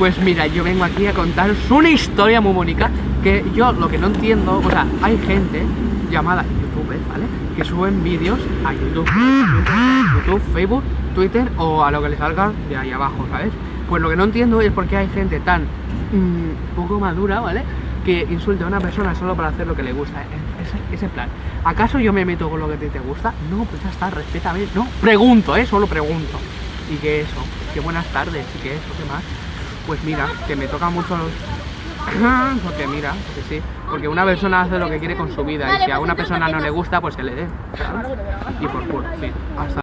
Pues mira, yo vengo aquí a contaros una historia muy bonita que yo lo que no entiendo, o sea, hay gente llamada youtubers, ¿vale? Que suben vídeos a YouTube, YouTube, Facebook, Twitter o a lo que les salga de ahí abajo, ¿sabes? Pues lo que no entiendo es por qué hay gente tan mm, poco madura, ¿vale? Que insulte a una persona solo para hacer lo que le gusta. Ese, ese plan. ¿Acaso yo me meto con lo que te gusta? No, pues ya está, respétame. No, pregunto, ¿eh? Solo pregunto. Y que eso, que buenas tardes, y que eso, ¿qué más? Pues mira, que me toca mucho los... porque mira, porque sí, porque una persona hace lo que quiere con su vida y si a una persona no le gusta, pues que le dé. Y por culo, sí. Hasta